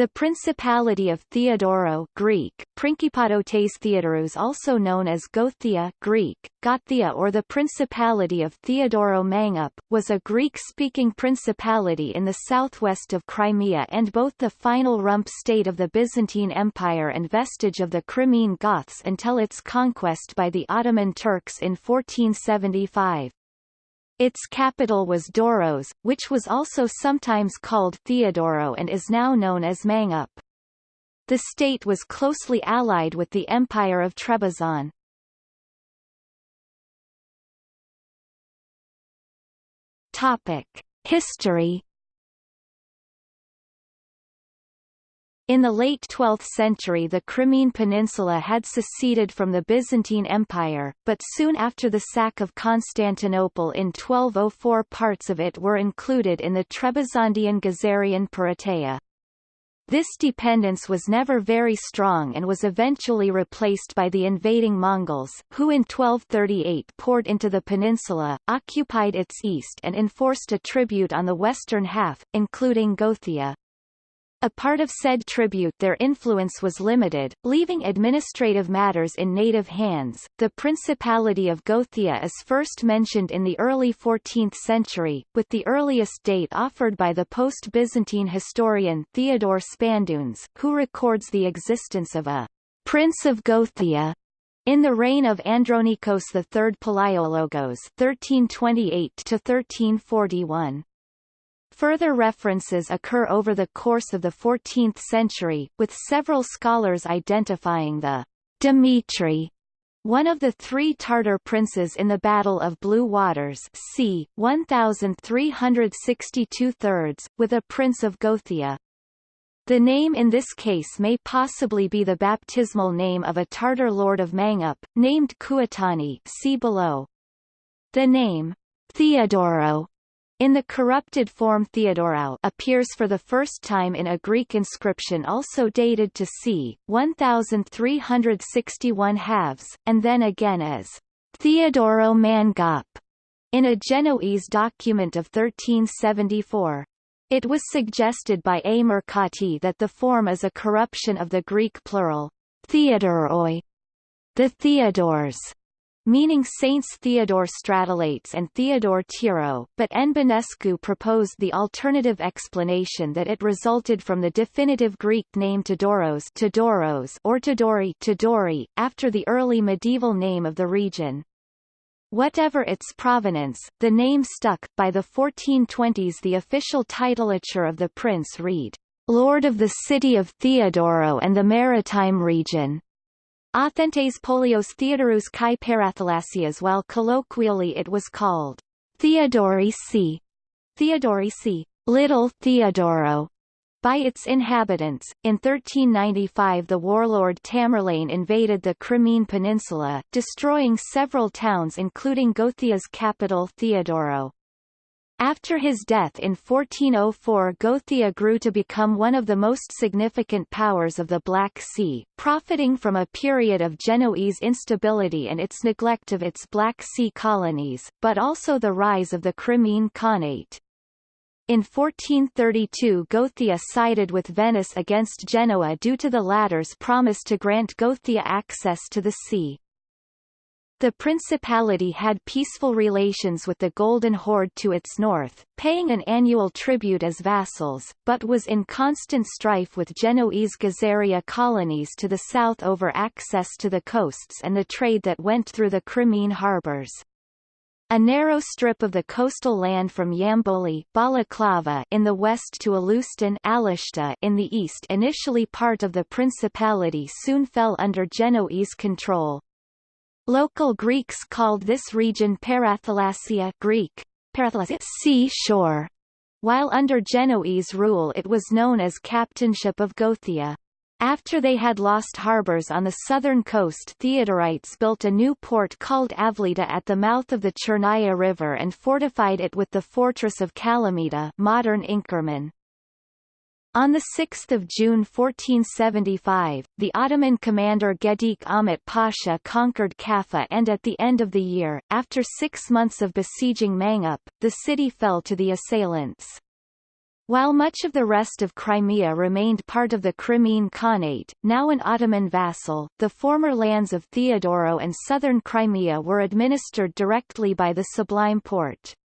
The Principality of Theodoro Greek, Principadotes Theodorus also known as Gothia Greek, Gothia or the Principality of Theodoro Mangup, was a Greek-speaking principality in the southwest of Crimea and both the final rump state of the Byzantine Empire and vestige of the Crimean Goths until its conquest by the Ottoman Turks in 1475. Its capital was Doros, which was also sometimes called Theodoro and is now known as Mangup. The state was closely allied with the Empire of Trebizond. Topic: History In the late 12th century the Crimean Peninsula had seceded from the Byzantine Empire, but soon after the sack of Constantinople in 1204 parts of it were included in the Trebizondian Gazarian Perateia. This dependence was never very strong and was eventually replaced by the invading Mongols, who in 1238 poured into the peninsula, occupied its east and enforced a tribute on the western half, including Gothia. A part of said tribute their influence was limited, leaving administrative matters in native hands. The Principality of Gothia is first mentioned in the early 14th century, with the earliest date offered by the post-Byzantine historian Theodore Spandounes, who records the existence of a Prince of Gothia in the reign of Andronikos III Palaiologos 1328 to 1341. Further references occur over the course of the 14th century, with several scholars identifying the Dimitri one of the three Tartar princes in the Battle of Blue Waters c. 1362 thirds, with a prince of Gothia. The name in this case may possibly be the baptismal name of a Tartar lord of Mangup, named Kuatani see below. The name, Theodoro, in the corrupted form Theodorou appears for the first time in a Greek inscription also dated to c. 1361 halves, and then again as Theodoro Mangop in a Genoese document of 1374. It was suggested by A. Mercati that the form is a corruption of the Greek plural, Theodoroi, the Theodores, meaning Saints Theodore Stratolates and Theodore Tiro, but N. Bănescu proposed the alternative explanation that it resulted from the definitive Greek name Todoros, Todoros or Todori, Todori after the early medieval name of the region. Whatever its provenance, the name stuck. By the 1420s the official titulature of the prince read, Lord of the city of Theodoro and the maritime region. Authentes Polios Theodorus kai Parathalasias while colloquially it was called Theodorici, Theodorici, Little Theodoro, by its inhabitants. In 1395 the warlord Tamerlane invaded the Crimean Peninsula, destroying several towns including Gothia's capital Theodoro. After his death in 1404 Gothia grew to become one of the most significant powers of the Black Sea, profiting from a period of Genoese instability and its neglect of its Black Sea colonies, but also the rise of the Crimean Khanate. In 1432 Gothia sided with Venice against Genoa due to the latter's promise to grant Gothia access to the sea. The principality had peaceful relations with the Golden Horde to its north, paying an annual tribute as vassals, but was in constant strife with Genoese Gazaria colonies to the south over access to the coasts and the trade that went through the Crimean harbours. A narrow strip of the coastal land from Yamboli Balaclava in the west to Alustan Alushta in the east initially part of the principality soon fell under Genoese control, Local Greeks called this region Parathalasia Greek, Parathalasia sea shore, while under Genoese rule it was known as Captainship of Gothia. After they had lost harbours on the southern coast Theodorites built a new port called Avlida at the mouth of the Chernaya River and fortified it with the fortress of Kalamita modern Inkerman. On 6 June 1475, the Ottoman commander Gedik Ahmet Pasha conquered Kaffa and at the end of the year, after six months of besieging Mangup, the city fell to the assailants. While much of the rest of Crimea remained part of the Crimean Khanate, now an Ottoman vassal, the former lands of Theodoro and southern Crimea were administered directly by the Sublime Porte.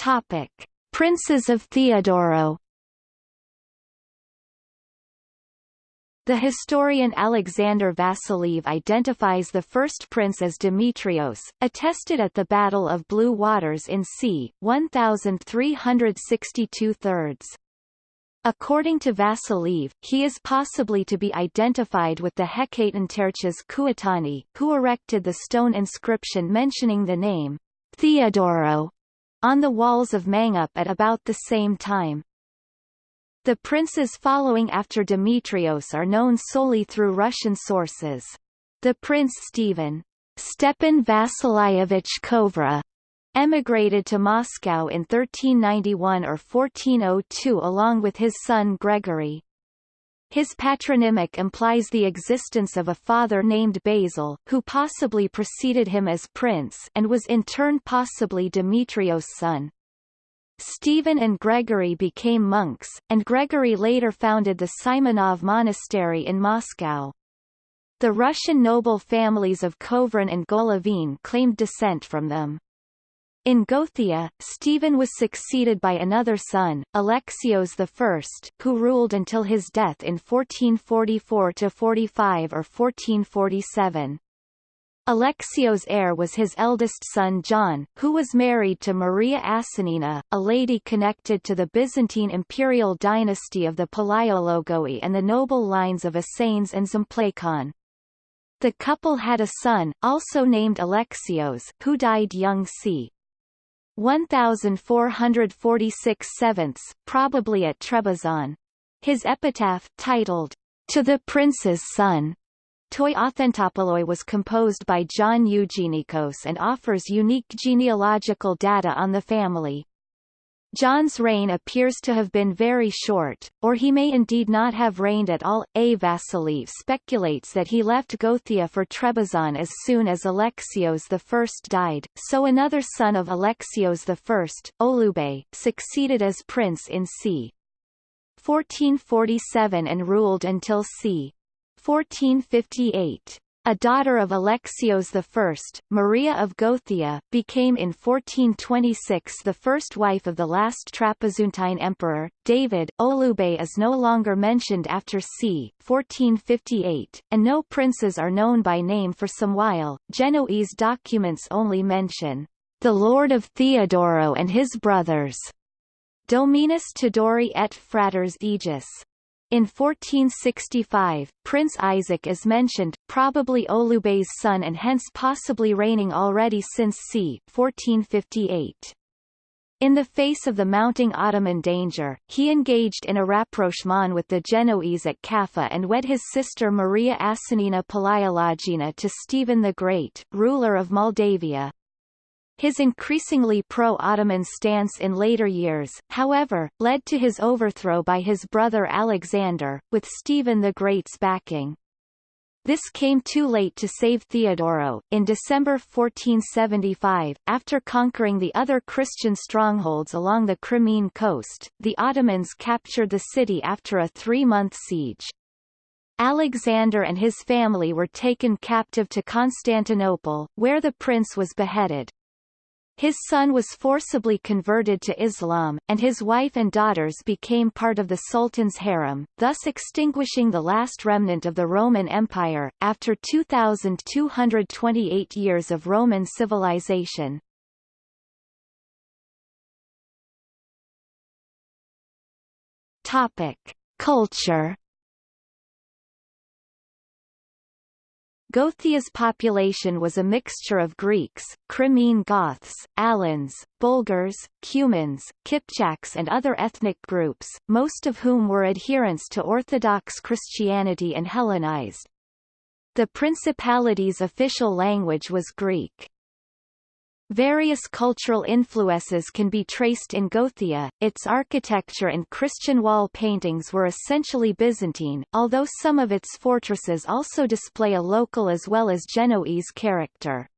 Topic: Princes of Theodoro The historian Alexander Vasiliev identifies the first prince as Demetrios, attested at the Battle of Blue Waters in c. 1362 thirds. According to Vasiliev, he is possibly to be identified with the Hekatonterches Kuatani, who erected the stone inscription mentioning the name Theodoro on the walls of Mangup at about the same time. The princes following after Demetrios are known solely through Russian sources. The prince Stephen Stepan Vasilyevich Kovra emigrated to Moscow in 1391 or 1402 along with his son Gregory. His patronymic implies the existence of a father named Basil, who possibly preceded him as prince and was in turn possibly Demetrios' son. Stephen and Gregory became monks, and Gregory later founded the Simonov Monastery in Moscow. The Russian noble families of Kovrin and Golovin claimed descent from them. In Gothia, Stephen was succeeded by another son, Alexios I, who ruled until his death in 1444–45 or 1447. Alexios' heir was his eldest son John, who was married to Maria Asanina, a lady connected to the Byzantine imperial dynasty of the Palaiologoi and the noble lines of Assanes and Zimplakon. The couple had a son, also named Alexios, who died young c. 1446 sevenths, probably at Trebizond. His epitaph, titled, To the Prince's Son, Toi Authentopoloi was composed by John Eugenikos and offers unique genealogical data on the family. John's reign appears to have been very short, or he may indeed not have reigned at all. A. Speculates that he left Gothia for Trebizond as soon as Alexios I died, so another son of Alexios I, Olube, succeeded as prince in c. 1447 and ruled until c. 1458. A daughter of Alexios I, Maria of Gothia, became in 1426 the first wife of the last Trapezuntine emperor, David. Olube is no longer mentioned after c. 1458, and no princes are known by name for some while. Genoese documents only mention the Lord of Theodoro and his brothers, Dominus Tudori et Fraters Aegis. In 1465, Prince Isaac is mentioned, probably Olube's son and hence possibly reigning already since c. 1458. In the face of the mounting Ottoman danger, he engaged in a rapprochement with the Genoese at Kaffa and wed his sister Maria Asanina Palaiologina to Stephen the Great, ruler of Moldavia. His increasingly pro-Ottoman stance in later years, however, led to his overthrow by his brother Alexander, with Stephen the Great's backing. This came too late to save Theodoro. In December 1475, after conquering the other Christian strongholds along the Crimean coast, the Ottomans captured the city after a three-month siege. Alexander and his family were taken captive to Constantinople, where the prince was beheaded. His son was forcibly converted to Islam, and his wife and daughters became part of the Sultan's harem, thus extinguishing the last remnant of the Roman Empire, after 2,228 years of Roman civilization. Topic. Culture Gothia's population was a mixture of Greeks, Crimean Goths, Alans, Bulgars, Cumans, Kipchaks and other ethnic groups, most of whom were adherents to Orthodox Christianity and Hellenized. The principality's official language was Greek. Various cultural influences can be traced in Gothia, its architecture and Christian wall paintings were essentially Byzantine, although some of its fortresses also display a local as well as Genoese character.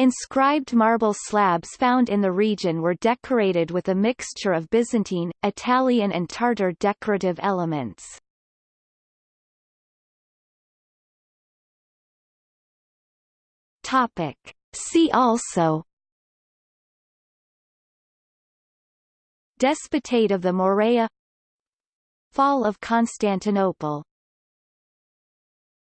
Inscribed marble slabs found in the region were decorated with a mixture of Byzantine, Italian and Tartar decorative elements. Topic. See also Despotate of the Morea Fall of Constantinople